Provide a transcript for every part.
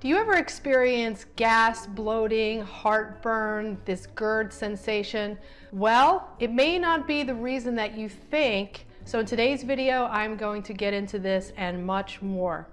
Do you ever experience gas, bloating, heartburn, this GERD sensation? Well, it may not be the reason that you think. So in today's video, I'm going to get into this and much more.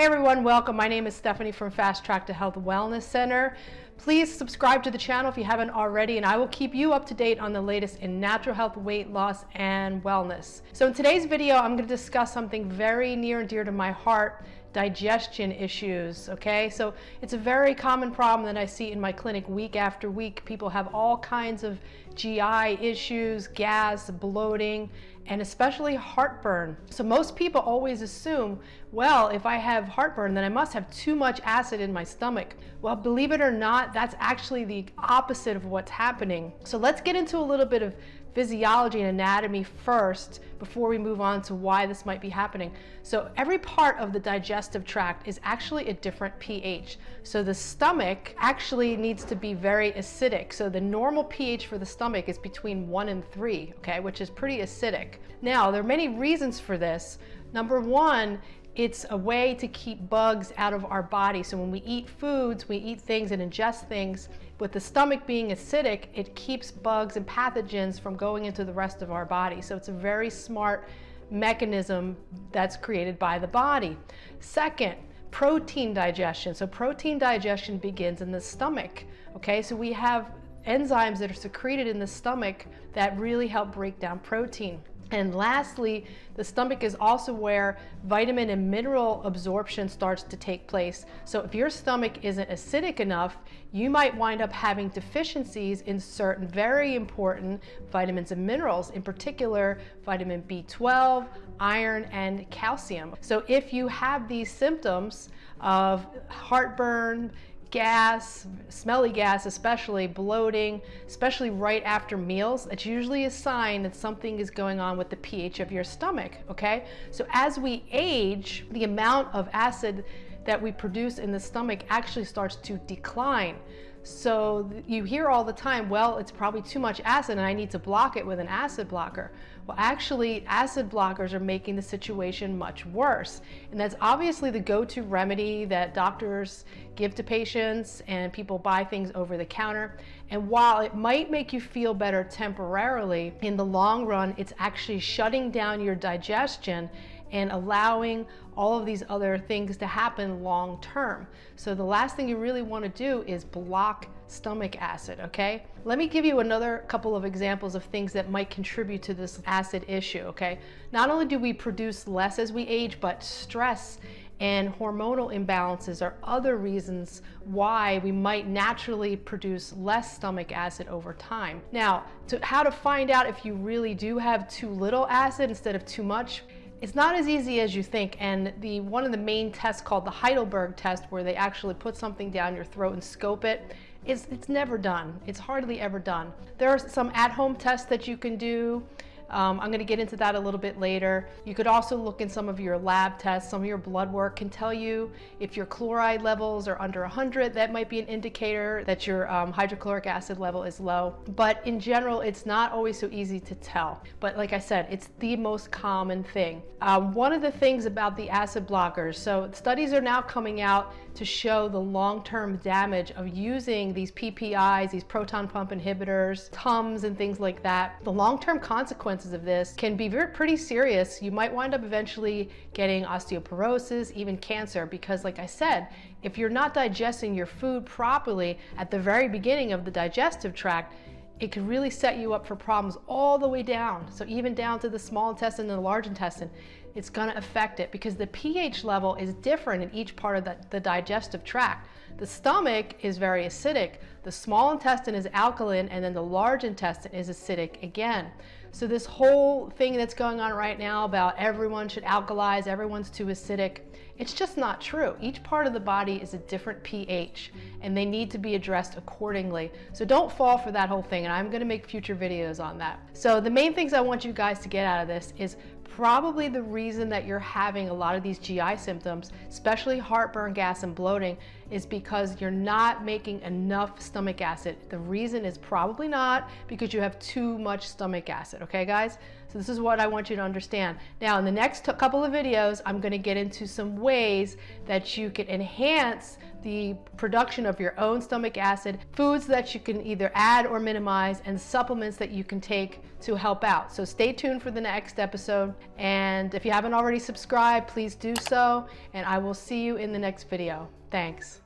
Hey everyone, welcome. My name is Stephanie from Fast Track to Health Wellness Center. Please subscribe to the channel if you haven't already, and I will keep you up to date on the latest in natural health, weight loss, and wellness. So in today's video, I'm going to discuss something very near and dear to my heart, digestion issues, okay? So it's a very common problem that I see in my clinic week after week. People have all kinds of GI issues, gas, bloating, and especially heartburn. So most people always assume, well, if I have heartburn, then I must have too much acid in my stomach. Well, believe it or not, that's actually the opposite of what's happening. So let's get into a little bit of physiology and anatomy first before we move on to why this might be happening. So every part of the digestive tract is actually a different pH. So the stomach actually needs to be very acidic. So the normal pH for the stomach is between one and three, okay, which is pretty acidic. Now, there are many reasons for this. Number one it's a way to keep bugs out of our body. So when we eat foods, we eat things and ingest things, with the stomach being acidic, it keeps bugs and pathogens from going into the rest of our body. So it's a very smart mechanism that's created by the body. Second, protein digestion. So protein digestion begins in the stomach. Okay, so we have enzymes that are secreted in the stomach that really help break down protein. And lastly, the stomach is also where vitamin and mineral absorption starts to take place. So if your stomach isn't acidic enough, you might wind up having deficiencies in certain very important vitamins and minerals, in particular vitamin B12, iron, and calcium. So if you have these symptoms of heartburn, gas, smelly gas especially, bloating, especially right after meals, it's usually a sign that something is going on with the pH of your stomach, okay? So as we age, the amount of acid that we produce in the stomach actually starts to decline. So you hear all the time, well, it's probably too much acid and I need to block it with an acid blocker. Well, actually, acid blockers are making the situation much worse. And that's obviously the go-to remedy that doctors give to patients and people buy things over the counter. And while it might make you feel better temporarily, in the long run, it's actually shutting down your digestion and allowing all of these other things to happen long term. So the last thing you really want to do is block stomach acid, okay? Let me give you another couple of examples of things that might contribute to this acid issue, okay? Not only do we produce less as we age, but stress and hormonal imbalances are other reasons why we might naturally produce less stomach acid over time. Now, to how to find out if you really do have too little acid instead of too much, it's not as easy as you think, and the one of the main tests called the Heidelberg test, where they actually put something down your throat and scope it, it's, it's never done. It's hardly ever done. There are some at-home tests that you can do. Um, I'm going to get into that a little bit later. You could also look in some of your lab tests. Some of your blood work can tell you if your chloride levels are under 100. That might be an indicator that your um, hydrochloric acid level is low. But in general, it's not always so easy to tell. But like I said, it's the most common thing. Um, one of the things about the acid blockers, so studies are now coming out to show the long-term damage of using these PPIs, these proton pump inhibitors, TUMS and things like that. The long-term consequences consequences of this can be very, pretty serious. You might wind up eventually getting osteoporosis, even cancer, because like I said, if you're not digesting your food properly at the very beginning of the digestive tract, it can really set you up for problems all the way down. So even down to the small intestine and the large intestine, it's gonna affect it because the pH level is different in each part of the, the digestive tract. The stomach is very acidic, the small intestine is alkaline, and then the large intestine is acidic again. So this whole thing that's going on right now about everyone should alkalize, everyone's too acidic, it's just not true. Each part of the body is a different pH and they need to be addressed accordingly. So don't fall for that whole thing and I'm gonna make future videos on that. So the main things I want you guys to get out of this is probably the reason that you're having a lot of these GI symptoms, especially heartburn, gas, and bloating, is because you're not making enough stomach acid. The reason is probably not because you have too much stomach acid, okay guys? So this is what I want you to understand. Now in the next couple of videos, I'm gonna get into some ways that you can enhance the production of your own stomach acid, foods that you can either add or minimize, and supplements that you can take to help out. So stay tuned for the next episode. And if you haven't already subscribed, please do so. And I will see you in the next video. Thanks.